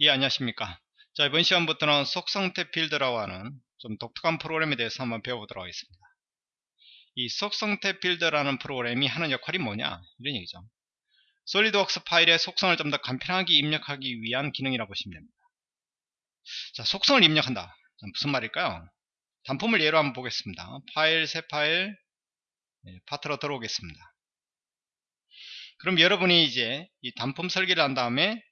예 안녕하십니까? 자 이번 시간부터는 속성태 필드라고 하는 좀 독특한 프로그램에 대해서 한번 배워보도록 하겠습니다. 이 속성태 필드라는 프로그램이 하는 역할이 뭐냐? 이런 얘기죠. 솔리드웍스 파일의 속성을 좀 더 간편하게 입력하기 위한 기능이라고 보시면 됩니다. 자 속성을 입력한다. 무슨 말일까요? 단품을 예로 한번 보겠습니다. 파일 새 파일 네, 파트로 들어오겠습니다. 그럼 여러분이 이제 이 단품 설계를 한 다음에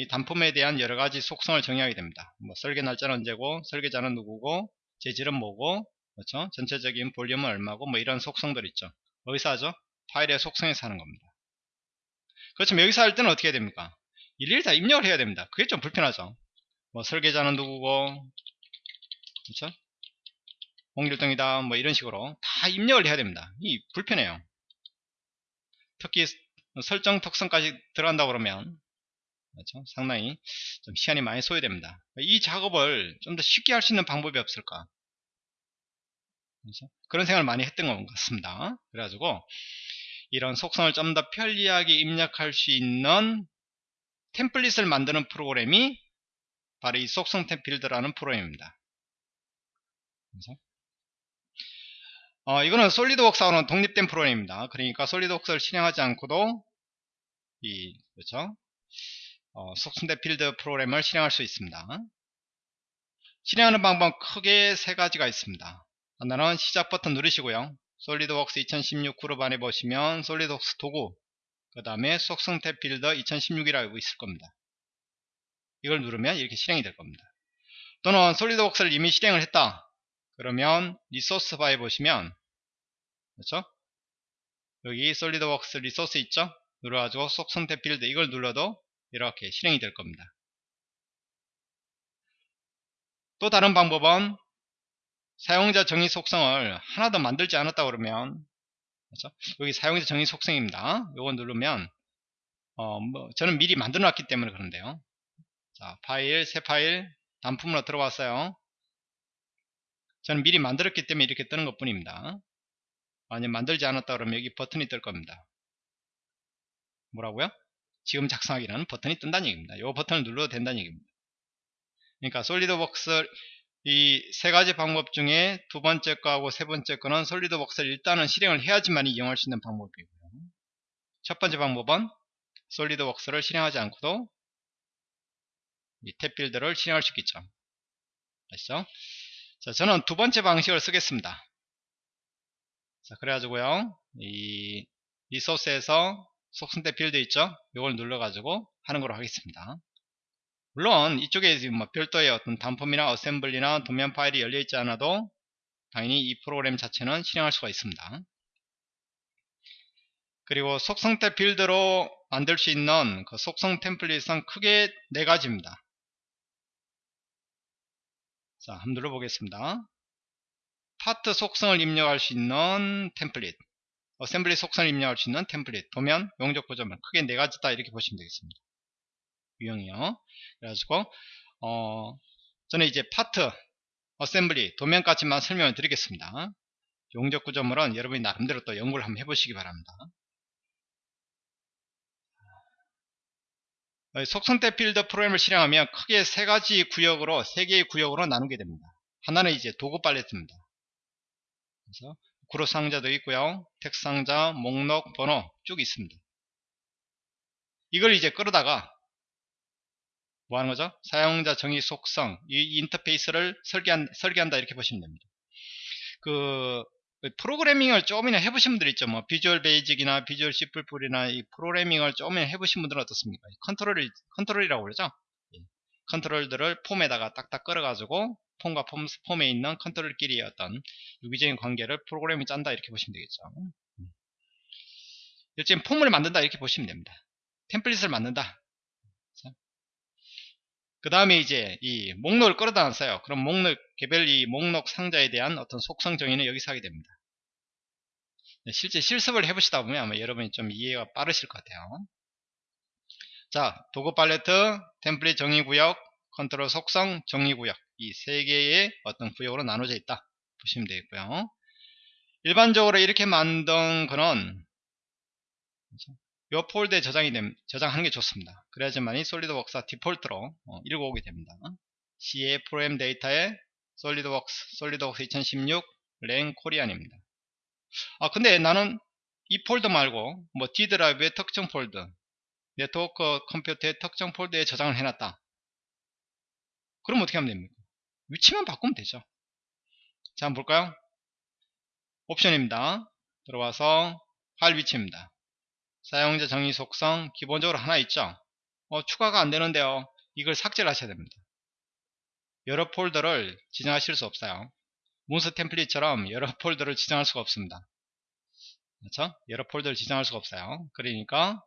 이 단품에 대한 여러가지 속성을 정의하게 됩니다. 뭐 설계 날짜는 언제고 설계자는 누구고 재질은 뭐고 그렇죠? 전체적인 볼륨은 얼마고 뭐 이런 속성들 있죠. 어디서 하죠? 파일의 속성에서 하는 겁니다. 그렇지만 여기서 할 때는 어떻게 해야 됩니까? 일일이 다 입력을 해야 됩니다. 그게 좀 불편하죠. 뭐 설계자는 누구고 그렇죠? 홍길동이다 뭐 이런 식으로 다 입력을 해야 됩니다. 이 불편해요. 특히 설정 특성까지 들어간다 그러면 그렇죠? 상당히 좀 시간이 많이 소요됩니다. 이 작업을 좀 더 쉽게 할 수 있는 방법이 없을까? 그렇죠? 그런 생각을 많이 했던 것 같습니다. 그래가지고 이런 속성을 좀 더 편리하게 입력할 수 있는 템플릿을 만드는 프로그램이 바로 이 속성 템필드라는 프로그램입니다. 그렇죠? 어, 이거는 솔리드웍스하고는 독립된 프로그램입니다. 그러니까 솔리드웍스를 실행하지 않고도 이 그렇죠? 어, 속성대 필드 프로그램을 실행할 수 있습니다. 실행하는 방법 크게 세 가지가 있습니다. 하나는 시작 버튼 누르시고요. 솔리드웍스 2016 그룹 안에 보시면 솔리드웍스 도구 그 다음에 속성태 필드 2016이라고 있을 겁니다. 이걸 누르면 이렇게 실행이 될 겁니다. 또는 솔리드웍스를 이미 실행을 했다. 그러면 리소스 바에 보시면 그렇죠? 여기 솔리드웍스 resource 있죠? 눌러가지고 속성탭 builder 이걸 눌러도 이렇게 실행이 될 겁니다. 또 다른 방법은 사용자 정의 속성을 하나 더 만들지 않았다 그러면 그렇죠? 여기 사용자 정의 속성입니다. 요거 누르면 어, 뭐 저는 미리 만들어 놨기 때문에 그런데요. 자, 파일, 새 파일, 단품으로 들어왔어요. 저는 미리 만들었기 때문에 이렇게 뜨는 것 뿐입니다. 만약 만들지 않았다 그러면 여기 버튼이 뜰 겁니다. 뭐라고요? 지금 작성하기라는 버튼이 뜬다는 얘기입니다. 이 버튼을 눌러도 된다는 얘기입니다. 그러니까 솔리드웍스 이 세 가지 방법 중에 두 번째 거하고 세 번째 거는 솔리드웍스를 일단은 실행을 해야지만 이용할 수 있는 방법이고요. 첫 번째 방법은 솔리드웍스를 실행하지 않고도 이 탭빌드를 실행할 수 있겠죠. 아시죠? 자, 저는 두 번째 방식을 쓰겠습니다. 자, 그래가지고요, 이 리소스에서 속성대 필드 있죠? 이걸 눌러가지고 하는 걸로 하겠습니다. 물론 이쪽에 뭐 별도의 어떤 단품이나 어셈블리나 도면 파일이 열려있지 않아도 당연히 이 프로그램 자체는 실행할 수가 있습니다. 그리고 속성탭 builder로 만들 수 있는 그 속성 template은 크게 네 가지입니다. 자, 한번 눌러보겠습니다. 파트 속성을 입력할 수 있는 template assembly 속성을 입력할 수 있는 template 도면 용접 구조물 크게 네 가지다 이렇게 보시면 되겠습니다. 유형이요. 그래가지고 어 저는 이제 파트 assembly 도면까지만 설명을 드리겠습니다. 용접 구조물은 여러분이 나름대로 또 연구를 한번 해보시기 바랍니다. 속성탭 builder 프로그램을 실행하면 크게 세 가지 구역으로 세 개의 구역으로 나누게 됩니다. 하나는 이제 도구 팔레트입니다. 그래서 그룹 상자도 있고요. 텍스트 상자, 목록, 번호 쭉 있습니다. 이걸 이제 끌어다가 뭐 하는 거죠? 사용자 정의 속성, 이 인터페이스를 설계한, 설계한다 이렇게 보시면 됩니다. 그 프로그래밍을 조금이나 해보신 분들 있죠. 뭐 비주얼 베이직이나 비주얼 C++이나 이 프로그래밍을 조금이나 해보신 분들은 어떻습니까? 컨트롤 컨트롤이라고 그러죠. 예. 컨트롤들을 폼에다가 딱딱 끌어가지고 폼과 폼, 폼에 있는 컨트롤끼리의 어떤 유기적인 관계를 프로그램이 짠다 이렇게 보시면 되겠죠. 일단 폼을 만든다 이렇게 보시면 됩니다. 템플릿을 만든다. 그 다음에 이제 이 목록을 끌어다 놨어요. 그럼 목록 개별 이 목록 상자에 대한 어떤 속성 정의는 여기서 하게 됩니다. 네, 실제 실습을 해보시다 보면 아마 여러분이 좀 이해가 빠르실 것 같아요. 자 도구 팔레트 템플릿 정의구역 컨트롤 속성 정의구역 이 세 개의 어떤 구역으로 나눠져 있다 보시면 되겠고요 일반적으로 이렇게 만든 거는 요 폴더에 저장이 됨, 저장하는 게 좋습니다. 그래야지만이 SolidWorks가 디폴트로 어, 읽어 오게 됩니다. C의 프로그램 데이터에 SolidWorks, SolidWorks 2016 lang korean입니다. 아 근데 나는 이 폴더 말고 뭐 D 드라이브의 특정 폴더, 네트워크 컴퓨터의 특정 폴더에 저장을 해놨다. 그럼 어떻게 하면 됩니까? 위치만 바꾸면 되죠. 자 한번 볼까요? 옵션입니다. 들어와서 파일 위치입니다. 사용자 정의 속성 기본적으로 하나 있죠. 어, 추가가 안 되는데요. 이걸 삭제를 하셔야 됩니다. 여러 폴더를 지정하실 수 없어요. 문서 템플릿처럼 여러 폴더를 지정할 수가 없습니다. 그렇죠? 여러 폴더를 지정할 수가 없어요. 그러니까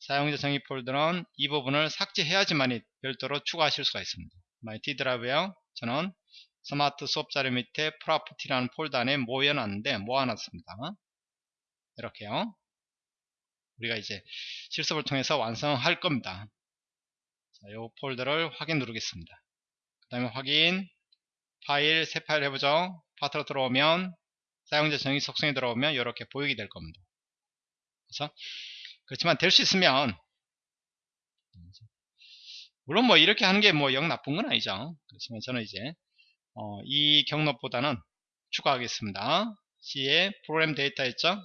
사용자 정의 폴더는 이 부분을 삭제해야지만 별도로 추가하실 수가 있습니다. my D 드라이브요. 저는 스마트 수업 자료 밑에 property라는 폴더 안에 모여놨는데 모아놨습니다. 이렇게요. 우리가 이제 실습을 통해서 완성할 겁니다. 자, 이 폴더를 확인 누르겠습니다. 그 다음에 확인 파일 새 파일 해보죠. 파트로 들어오면 사용자 정의 속성에 들어오면 이렇게 보이게 될 겁니다. 그렇죠? 그렇지만 될 수 있으면 물론 뭐 이렇게 하는 게 뭐 영 나쁜 건 아니죠. 그렇지만 저는 이제 어, 이 경로보다는 추가하겠습니다. C의 프로그램 데이터 있죠?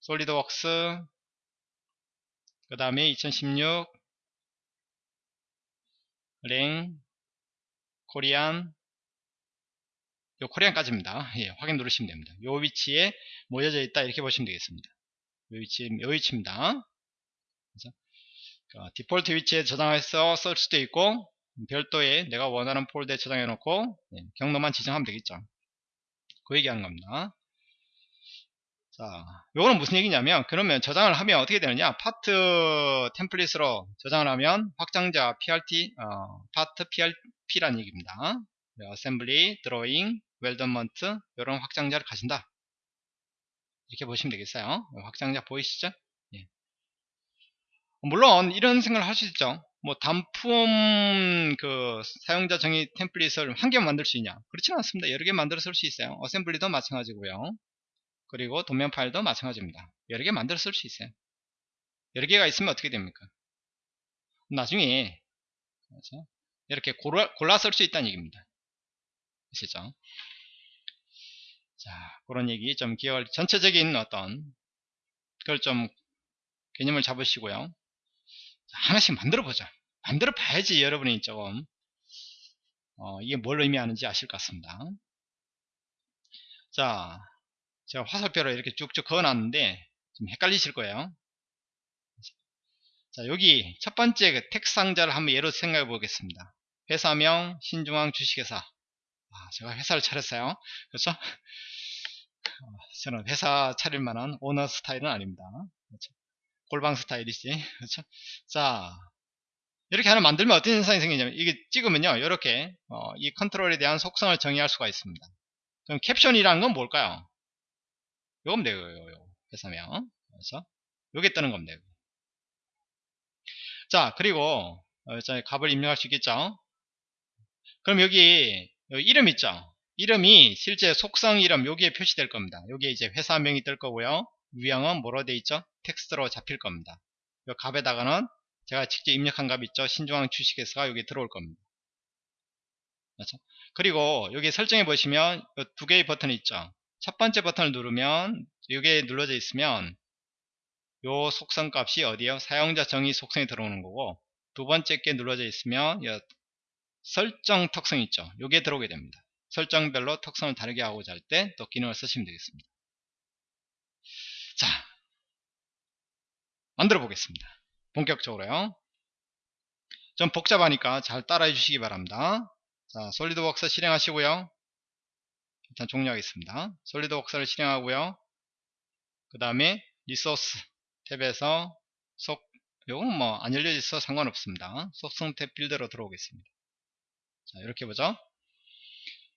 SolidWorks 그 다음에 2016 lang korean 요 korean까지입니다. 예, 확인 누르시면 됩니다. 요 위치에 모여져 있다 이렇게 보시면 되겠습니다. 요 위치, 요 위치입니다. 어, 디폴트 위치에 저장해서 쓸 수도 있고 별도의 내가 원하는 폴더에 저장해 놓고 예, 경로만 지정하면 되겠죠. 그 얘기하는 겁니다. 자, 요거는 무슨 얘기냐면 그러면 저장을 하면 어떻게 되느냐 파트 템플릿으로 저장을 하면 확장자 PRT 어, 파트 PRP란 얘기입니다 어셈블리, 드로잉, weldment 이런 확장자를 가진다 이렇게 보시면 되겠어요 확장자 보이시죠 예. 물론 이런 생각을 할 수 있죠 뭐 단품 그 사용자 정의 템플릿을 한 개 만들 수 있냐 그렇지는 않습니다 여러 개 만들어 쓸 수 있어요 어셈블리도 마찬가지고요 그리고 도면 파일도 마찬가지입니다. 여러 개 만들어 쓸 수 있어요. 여러 개가 있으면 어떻게 됩니까? 나중에 그렇죠? 이렇게 골라, 골라 쓸 수 있다는 얘기입니다. 아시죠? 자, 그런 얘기 좀 기억을, 전체적인 어떤, 그걸 좀 개념을 잡으시고요. 자, 하나씩 만들어 보자. 만들어 봐야지 여러분이 조금, 어, 이게 뭘 의미하는지 아실 것 같습니다. 자, 제가 화살표로 이렇게 쭉쭉 그어놨는데 좀 헷갈리실 거예요. 자 여기 첫 번째 그 택 상자를 한번 예로 생각해 보겠습니다. 회사명 신중앙 주식회사. 아, 제가 회사를 차렸어요. 그렇죠? 어, 저는 회사 차릴 만한 오너 스타일은 아닙니다. 그렇죠? 골방 스타일이지. 그렇죠? 자 이렇게 하나 만들면 어떤 현상이 생기냐면 이게 찍으면요 이렇게 어, 이 컨트롤에 대한 속성을 정의할 수가 있습니다. 그럼 캡션이라는 건 뭘까요? 요거면 되고요. 요 회사명. 그래서 요게 뜨는 겁니다. 자, 그리고 어, 값을 입력할 수 있겠죠? 그럼 여기, 여기 이름 있죠? 이름이 실제 속성 이름 여기에 표시될 겁니다. 여기에 이제 회사명이 뜰 거고요. 유형은 뭐로 돼 있죠? 텍스트로 잡힐 겁니다. 이 값에다가는 제가 직접 입력한 값 있죠? 신중앙 주식회사가 여기 들어올 겁니다. 그렇죠? 그리고 여기 설정해 보시면 두 개의 버튼이 있죠? 첫 번째 버튼을 누르면 이게 눌러져 있으면 요 속성 값이 어디에요? 사용자 정의 속성이 들어오는 거고 두 번째 게 눌러져 있으면 설정 특성 있죠. 요게 들어오게 됩니다. 설정별로 특성을 다르게 하고자 할 때 또 기능을 쓰시면 되겠습니다. 자, 만들어 보겠습니다. 본격적으로요. 좀 복잡하니까 잘 따라해 주시기 바랍니다. 자, 솔리드웍스 실행하시고요. 일단 종료하겠습니다. 솔리드웍스를 실행하고요. 그 다음에 리소스 탭에서 속 요건 뭐 안 열려 있어 상관없습니다. 속성 탭 빌드로 들어오겠습니다. 자 이렇게 보죠.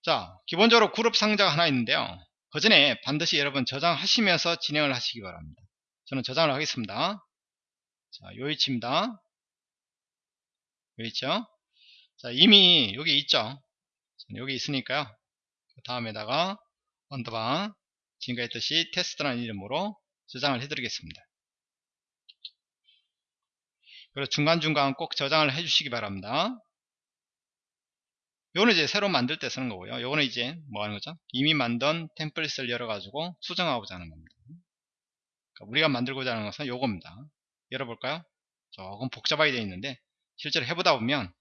자 기본적으로 그룹 상자가 하나 있는데요. 그 전에 반드시 여러분 저장하시면서 진행을 하시기 바랍니다. 저는 저장을 하겠습니다. 자, 요 위치입니다. 요 위치요. 자, 이미 여기 있죠. 여기 있으니까요. 그 다음에다가 underbar 지금과 했듯이 테스트라는 이름으로 저장을 해드리겠습니다. 그리고 중간중간 꼭 저장을 해주시기 바랍니다. 요거는 이제 새로 만들 때 쓰는 거고요. 요거는 이제 뭐 하는 거죠? 이미 만든 템플릿을 열어가지고 수정하고자 하는 겁니다. 그러니까 우리가 만들고자 하는 것은 요겁니다. 열어볼까요? 조금 복잡하게 되어 있는데 실제로 해보다 보면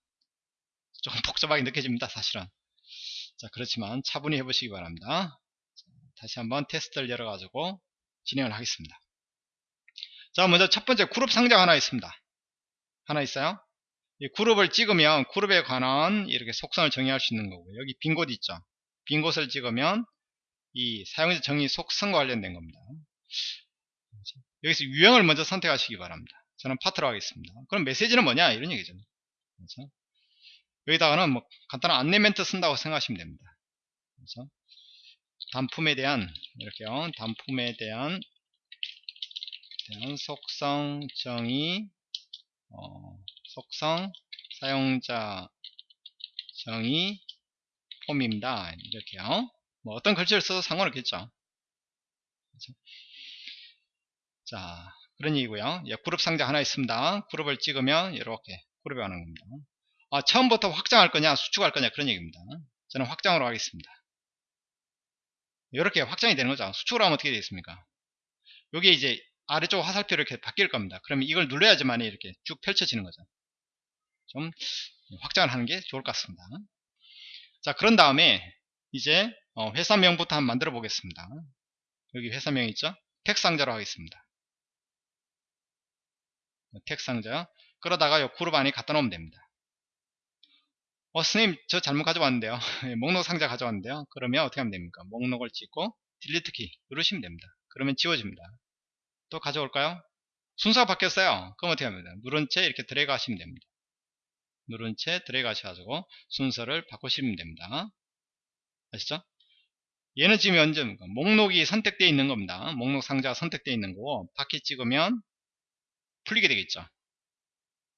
조금 복잡하게 느껴집니다. 사실은. 자 그렇지만 차분히 해보시기 바랍니다. 자, 다시 한번 테스트를 열어가지고 진행을 하겠습니다. 자 먼저 첫 번째 그룹 상자 하나 있습니다. 하나 있어요. 이 그룹을 찍으면 그룹에 관한 이렇게 속성을 정의할 수 있는 거고 여기 빈 곳 있죠. 빈 곳을 찍으면 이 사용자 정의 속성과 관련된 겁니다. 여기서 유형을 먼저 선택하시기 바랍니다. 저는 파트로 하겠습니다. 그럼 메시지는 뭐냐? 이런 얘기죠. 그렇죠? 여기다가는 뭐 간단한 안내 멘트 쓴다고 생각하시면 됩니다. 그렇죠? 단품에 대한 이렇게요. 단품에 대한, 대한 속성 정의 어, 속성 사용자 정의 폼입니다. 이렇게요. 뭐 어떤 글씨를 써도 상관없겠죠. 그렇죠? 자, 그런 얘기고요. 예, 그룹 상자 하나 있습니다. 그룹을 찍으면 이렇게 그룹에 가는 겁니다. 아, 처음부터 확장할 거냐, 수축할 거냐 그런 얘기입니다. 저는 확장으로 하겠습니다. 이렇게 확장이 되는 거죠. 수축을 하면 어떻게 되겠습니까? 여기 이제 아래쪽 화살표 이렇게 바뀔 겁니다. 그러면 이걸 눌러야지만 이렇게 쭉 펼쳐지는 거죠. 좀 확장을 하는 게 좋을 것 같습니다. 자, 그런 다음에 이제 어, 회사명부터 한번 만들어 보겠습니다. 여기 회사명 있죠? 텍상자로 하겠습니다. 텍상자. 그러다가 이 그룹 안에 갖다 놓으면 됩니다. 어, 선생님, 저 잘못 가져왔는데요. 목록 상자 가져왔는데요. 그러면 어떻게 하면 됩니까? 목록을 찍고 딜리트 키 누르시면 됩니다. 그러면 지워집니다. 또 가져올까요? 순서가 바뀌었어요. 그럼 어떻게 합니까? 누른 채 이렇게 드래그 하시면 됩니다. 누른 채 드래그 하셔가지고 순서를 바꾸시면 됩니다. 아시죠? 얘는 지금 현재 목록이 선택되어 있는 겁니다. 목록 상자가 선택되어 있는 거고 바퀴 찍으면 풀리게 되겠죠.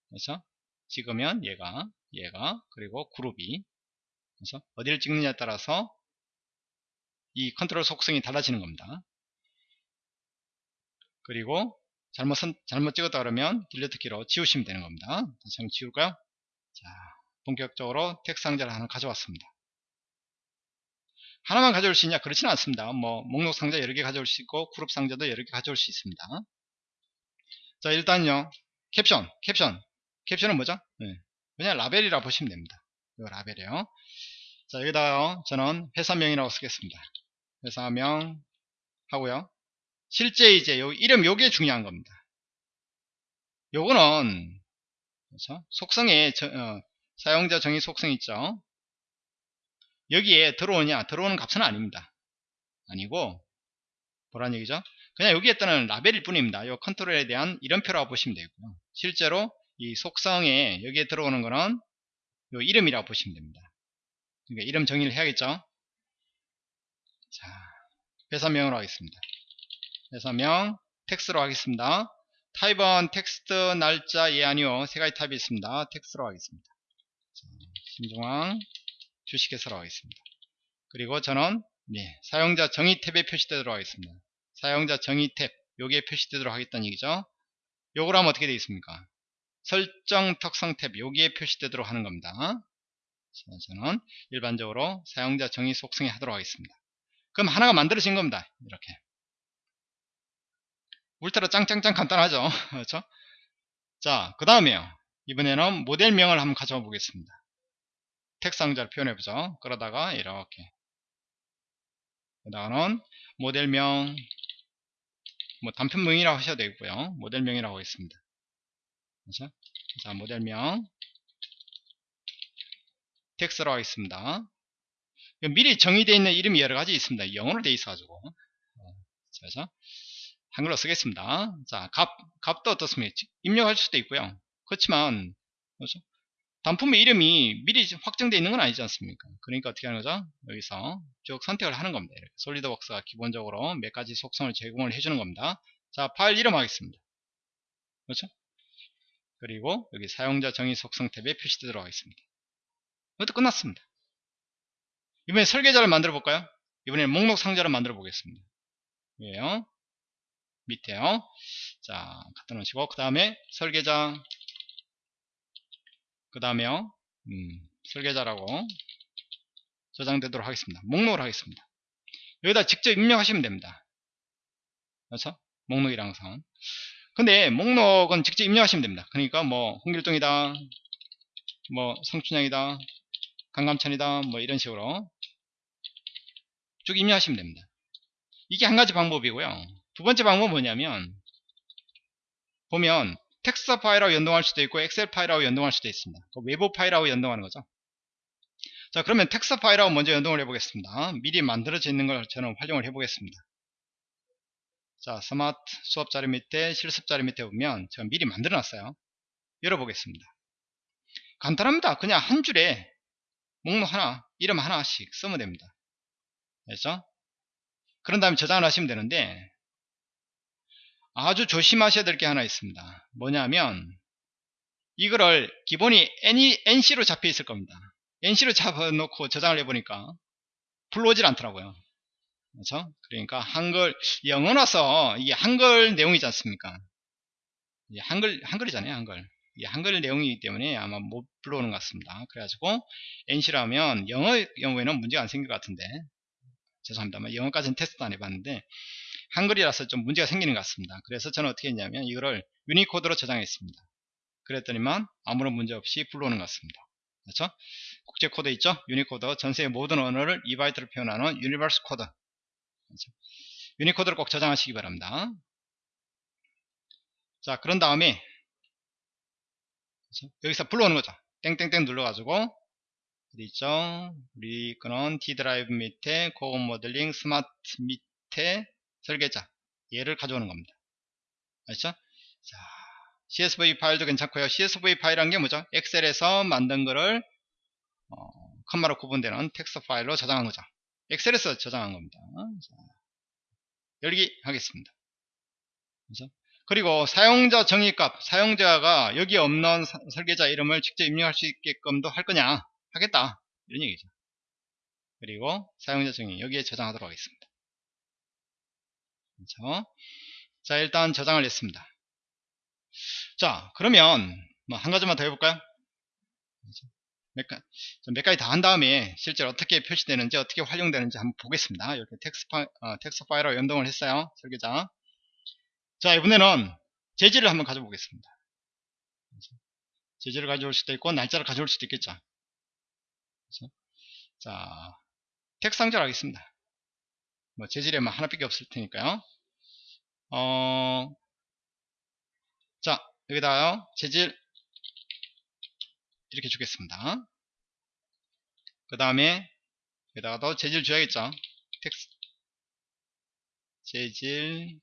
그래서 찍으면 얘가 얘가 그리고 그룹이 그래서 어디를 찍느냐에 따라서 이 컨트롤 속성이 달라지는 겁니다. 그리고 잘못 선, 잘못 찍었다 그러면 delete 키로 지우시면 되는 겁니다. 다시 한번 지울까요? 자, 본격적으로 텍스트 상자를 하나 가져왔습니다. 하나만 가져올 수 있냐? 그렇지는 않습니다. 뭐 목록 상자 여러 개 가져올 수 있고 그룹 상자도 여러 개 가져올 수 있습니다. 자, 일단요. 캡션, 캡션. 캡션은 뭐죠? 네. 그냥 라벨이라 보시면 됩니다. 이 라벨이요. 자, 여기다가 저는 회사명이라고 쓰겠습니다. 회사명 하고요. 실제 이제 요 이름 요게 중요한 겁니다. 요거는 그렇죠? 속성에 저, 어, 사용자 정의 속성 있죠. 여기에 들어오냐 들어오는 값은 아닙니다. 아니고 뭐란 얘기죠? 그냥 여기에 뜨는 라벨일 뿐입니다. 요 컨트롤에 대한 이름표라고 보시면 되고요. 실제로 이 속성에 여기에 들어오는 거는 요 이름이라고 보시면 됩니다. 그러니까 이름 정의를 해야겠죠. 자, 회사명으로 하겠습니다. 회사명 텍스트로 하겠습니다. 타입은 텍스트, 날짜, 예, 아니요. 세 가지 타입이 있습니다. 텍스트로 하겠습니다. 자, 신중앙 주식회사로 하겠습니다. 그리고 저는 네, 사용자 정의 탭에 표시되도록 하겠습니다. 사용자 정의 탭, 여기에 표시되도록 하겠다는 얘기죠. 요걸 하면 어떻게 되겠습니까? 설정 특성 탭, 여기에 표시되도록 하는 겁니다. 자, 저는 일반적으로 사용자 정의 속성에 하도록 하겠습니다. 그럼 하나가 만들어진 겁니다. 이렇게. 울트라 짱짱짱 간단하죠. 그렇죠? 자그 다음에요. 이번에는 모델명을 한번 가져와 보겠습니다. 텍 상자를 표현해 보죠. 그러다가 이렇게. 그다음은 모델명. 뭐 단편명이라고 하셔도 되고요. 모델명이라고 하겠습니다. 그렇죠? 자 모델명. 텍스로 하겠습니다. 미리 정의되어 있는 이름이 여러 가지 있습니다. 영어로 되어 있어 가지고. 그렇죠? 한글로 쓰겠습니다. 자, 값, 값도 어떻습니까? 입력할 수도 있고요. 그렇지만, 그렇죠? 단품의 이름이 미리 확정되어 있는 건 아니지 않습니까? 그러니까 어떻게 하는 거죠? 여기서 쭉 선택을 하는 겁니다. 이렇게 솔리드웍스가 기본적으로 몇 가지 속성을 제공을 해주는 겁니다. 자, 파일 이름 하겠습니다. 그렇죠? 그리고 여기 사용자 정의 속성 탭에 표시되도록 하겠습니다. 이것도 끝났습니다. 이번에 설계자를 만들어 볼까요? 이번에 목록 상자를 만들어 보겠습니다. 예요. 밑에요. 자, 갖다 놓으시고, 그 다음에 설계자, 그 다음에 음, 설계자라고 저장되도록 하겠습니다. 목록을 하겠습니다. 여기다 직접 입력하시면 됩니다. 그렇죠? 목록이랑 선. 근데 목록은 직접 입력하시면 됩니다. 그러니까 뭐 홍길동이다, 뭐 성춘향이다, 강감천이다, 뭐 이런 식으로 쭉 입력하시면 됩니다. 이게 한 가지 방법이고요. 두 번째 방법은 뭐냐면 보면 텍스트 파일하고 연동할 수도 있고 엑셀 파일하고 연동할 수도 있습니다. 그 외부 파일하고 연동하는 거죠. 자 그러면 텍스트 파일하고 먼저 연동을 해 보겠습니다. 미리 만들어져 있는 걸 저는 활용을 해 보겠습니다. 자 스마트 수업 자료 밑에 실습 자료 밑에 보면 제가 미리 만들어 놨어요. 열어보겠습니다. 간단합니다. 그냥 한 줄에 목록 하나, 이름 하나씩 쓰면 됩니다. 됐죠? 그런 다음에 저장을 하시면 되는데 아주 조심하셔야 될 게 하나 있습니다. 뭐냐면 이거를 기본이 NC로 잡혀 있을 겁니다. NC로 잡아놓고 저장을 해보니까 불러오질 않더라고요. 그렇죠? 그러니까 한글 영어라서 이게 한글 내용이지 않습니까? 한글 한글이잖아요, 한글. 이게 한글 내용이기 때문에 아마 못 불러오는 것 같습니다. 그래가지고 NC라면 영어 경우에는 문제가 안 생길 것 같은데 죄송합니다. 영어까지는 테스트 안 해봤는데 한글이라서 좀 문제가 생기는 것 같습니다. 그래서 저는 어떻게 했냐면 이거를 유니코드로 저장했습니다. 그랬더니만 아무런 문제 없이 불러오는 것 같습니다. 그렇죠? 국제 코드 있죠? 유니코드 전 세계의 모든 언어를 2바이트로 표현하는 universe code 그렇죠? 유니코드를 꼭 저장하시기 바랍니다. 자 그런 다음에 그렇죠? 여기서 불러오는 거죠. 땡땡땡 눌러가지고 어디 있죠? 우리 거는 D 드라이브 밑에 고급 모델링 스마트 밑에 설계자 얘를 가져오는 겁니다. 알죠? 자, CSV 파일도 괜찮고요. CSV 파일이란 게 뭐죠? 엑셀에서 만든 거를 어, 컴마로 구분되는 텍스트 파일로 저장한 거죠. 엑셀에서 저장한 겁니다. 자, 열기 하겠습니다. 그죠? 그리고 사용자 정의값, 사용자가 여기 없는 사, 설계자 이름을 직접 입력할 수 있게끔도 할 거냐? 하겠다. 이런 얘기죠. 그리고 사용자 정의 여기에 저장하도록 하겠습니다. 그렇죠? 자 일단 저장을 했습니다. 자 그러면 뭐 한 가지만 더 해볼까요? 몇, 가, 몇 가지 다 한 다음에 실제로 어떻게 표시되는지 어떻게 활용되는지 한번 보겠습니다. 이렇게 텍스트, 파일, 어, 텍스트 파일로 연동을 했어요. 설계자. 자 이번에는 재질을 한번 가져보겠습니다. 재질을 가져올 수도 있고 날짜를 가져올 수도 있겠죠. 자 텍스트 상자를 하겠습니다. 뭐 재질에만 하나밖에 없을 테니까요. 어, 자 여기다가요 재질 이렇게 주겠습니다. 그 다음에 여기다가도 재질 줘야겠죠. 텍스트 재질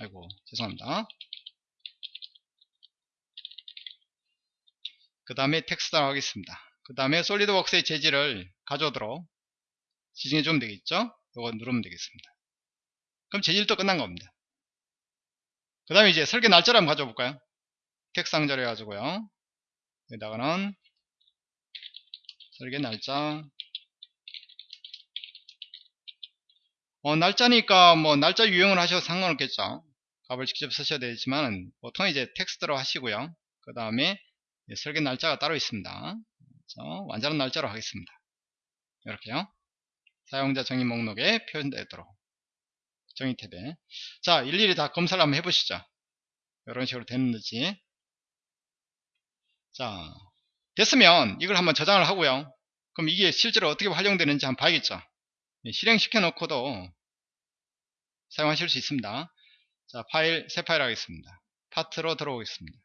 아이고 죄송합니다. 그 다음에 텍스트라고 하겠습니다. 그 다음에 솔리드웍스의 재질을 가져오도록 지정해 주면 되겠죠? 이거 누르면 되겠습니다. 그럼 재질도 끝난 겁니다. 그 다음에 이제 설계 날짜를 한번 가져볼까요? 텍스트 상자로 해가지고요. 여기다가는 설계 날짜. 어, 날짜니까 뭐 날짜 유형을 하셔도 상관없겠죠? 값을 직접 쓰셔야 되지만 보통 이제 텍스트로 하시고요. 그 다음에 설계 날짜가 따로 있습니다. 완전한 날짜로 하겠습니다. 이렇게요 사용자 정의 목록에 표현되도록. 정의 탭에. 자 일일이 다 검사를 한번 해보시죠. 이런 식으로 됐는지. 자 됐으면 이걸 한번 저장을 하고요. 그럼 이게 실제로 어떻게 활용되는지 한번 봐야겠죠? 예, 실행시켜 놓고도 사용하실 수 있습니다. 자 파일 새 파일 하겠습니다. 파트로 들어오겠습니다.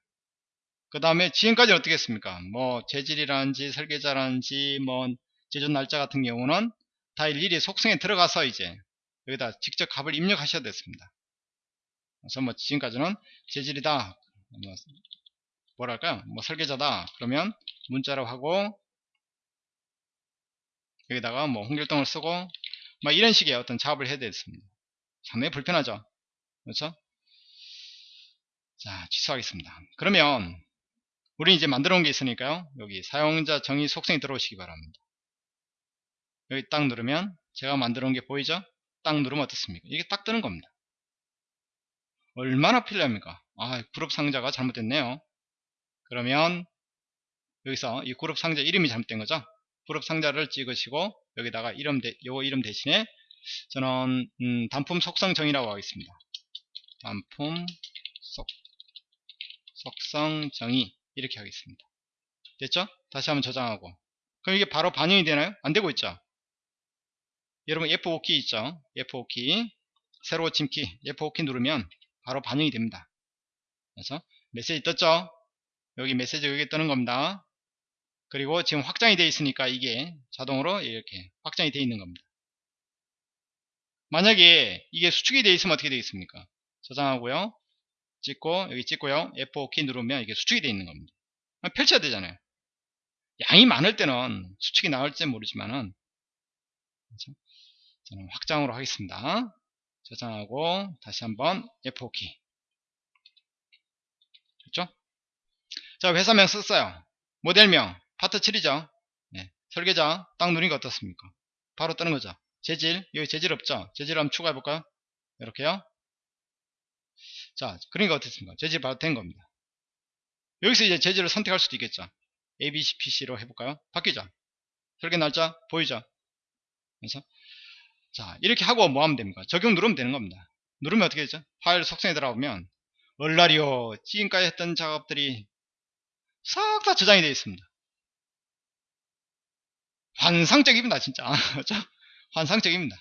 그 다음에 지금까지 어떻게 했습니까? 뭐 재질이라든지 설계자라든지 뭐 제조 날짜 같은 경우는 다 일일이 속성에 들어가서 이제 여기다 직접 값을 입력하셔야 됐습니다. 그래서 뭐 지금까지는 재질이다. 뭐 뭐랄까요? 뭐 설계자다. 그러면 문자로 하고 여기다가 뭐 홍길동을 쓰고 뭐 이런 식의 어떤 작업을 해야 됐습니다. 상당히 불편하죠. 그렇죠? 자, 취소하겠습니다. 그러면 우리 이제 만들어 놓은 게 있으니까요. 여기 사용자 정의 속성이 들어오시기 바랍니다. 여기 딱 누르면 제가 만들어 놓은 게 보이죠? 딱 누르면 어떻습니까? 이게 딱 뜨는 겁니다. 얼마나 필요합니까? 아, 그룹 상자가 잘못됐네요. 그러면 여기서 이 그룹 상자 이름이 잘못된 거죠. 그룹 상자를 찍으시고 여기다가 이름 대, 요 이름 대신에 저는 음, 단품 속성 정의라고 하겠습니다. 단품 속, 속성 정의 이렇게 하겠습니다. 됐죠? 다시 한번 저장하고 그럼 이게 바로 반영이 되나요? 안 되고 있죠? 여러분 F5 키 있죠? F5키 새로 침키 F5 키 누르면 바로 반영이 됩니다. 그래서 메시지 떴죠? 여기 메시지 여기 뜨는 겁니다. 그리고 지금 확장이 되어 있으니까 이게 자동으로 이렇게 확장이 되어 있는 겁니다. 만약에 이게 수축이 되어 있으면 어떻게 되겠습니까? 저장하고요. 찍고 여기 찍고요. F5 키 누르면 이게 수축이 되어 있는 겁니다. 펼쳐야 되잖아요. 양이 많을 때는 수축이 나올지 모르지만은 그렇죠? 저는 확장으로 하겠습니다. 저장하고 다시 한번 F5키 그렇죠? 자 회사명 썼어요. 모델명 파트 7이죠. 네. 설계자 딱 누르니까 어떻습니까? 바로 뜨는 거죠. 재질 여기 재질 없죠. 재질 한번 추가해 볼까요? 이렇게요. 자 그러니까 어떻습니까? 재질 바로 된 겁니다. 여기서 이제 재질을 선택할 수도 있겠죠. ABC, PC로 해볼까요? 바뀌죠? 설계 날짜 보이죠? 그래서 자 이렇게 하고 뭐 하면 됩니까? 적용 누르면 되는 겁니다. 누르면 어떻게 되죠? 파일 속성에 들어가면 얼라리오 지금까지 했던 작업들이 싹 다 저장이 되어 있습니다. 환상적입니다 진짜 그렇죠? 환상적입니다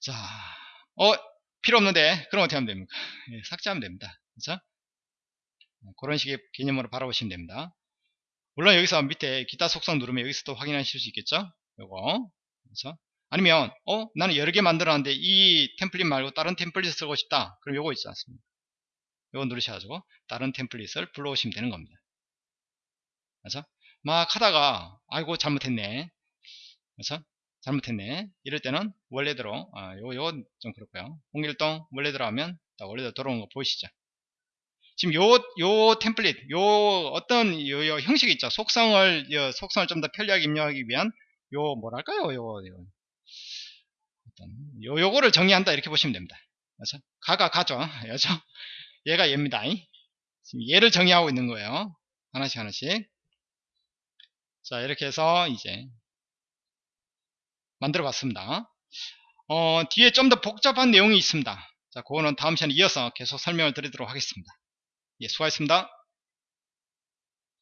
자, 어 필요 없는데 그럼 어떻게 하면 됩니까 예, 삭제하면 됩니다 그렇죠? 그런 식의 개념으로 바라보시면 됩니다 물론 여기서 밑에 기타 속성 누르면 여기서도 확인하실 수 있겠죠 요거 그렇죠? 아니면 어 나는 여러 개 만들었는데 이 템플릿 말고 다른 템플릿 쓰고 싶다 그럼 요거 있지 않습니까 요거 누르셔가지고 다른 템플릿을 불러오시면 되는 겁니다 그렇죠? 막 하다가 아이고 잘못했네 그렇죠? 잘못했네 이럴 때는 원래대로 아, 요, 요건 좀 그렇고요 홍길동 원래대로 하면 원래대로 돌아온 거 보이시죠 지금 요, 요 템플릿, 요 어떤 요, 요 형식이 있죠. 속성을, 요 속성을 좀 더 편리하게 입력하기 위한 요 뭐랄까요, 요, 요, 요, 요거를 정의한다 이렇게 보시면 됩니다. 그렇죠? 가가 가죠. 그렇죠? 얘가 얘입니다. 지금 얘를 정의하고 있는 거예요. 하나씩 하나씩. 자 이렇게 해서 이제 만들어 봤습니다 어, 뒤에 좀 더 복잡한 내용이 있습니다 자 그거는 다음 시간에 이어서 계속 설명을 드리도록 하겠습니다 예 수고하셨습니다